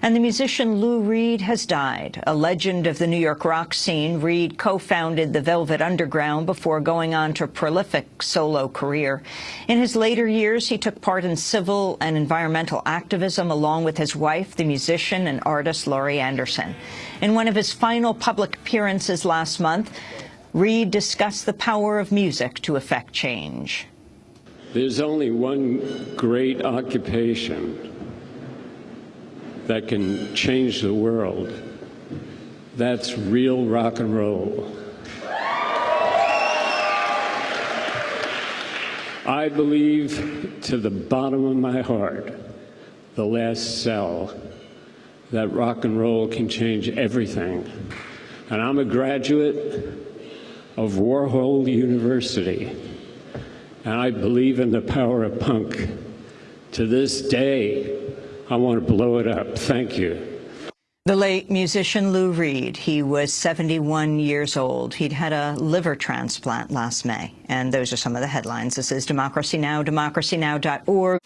And the musician Lou Reed has died. A legend of the New York rock scene, Reed co-founded the Velvet Underground before going on to a prolific solo career. In his later years, he took part in civil and environmental activism along with his wife, the musician and artist Laurie Anderson. In one of his final public appearances last month, Reed discussed the power of music to effect change. There's only one great occupation that can change the world. That's real rock and roll. I believe to the bottom of my heart, the last cell, that rock and roll can change everything. And I'm a graduate of Warhol University, and I believe in the power of punk. To this day, I want to blow it up. Thank you. The late musician Lou Reed, he was 71 years old. He'd had a liver transplant last May. And those are some of the headlines. This is Democracy Now!, democracynow.org.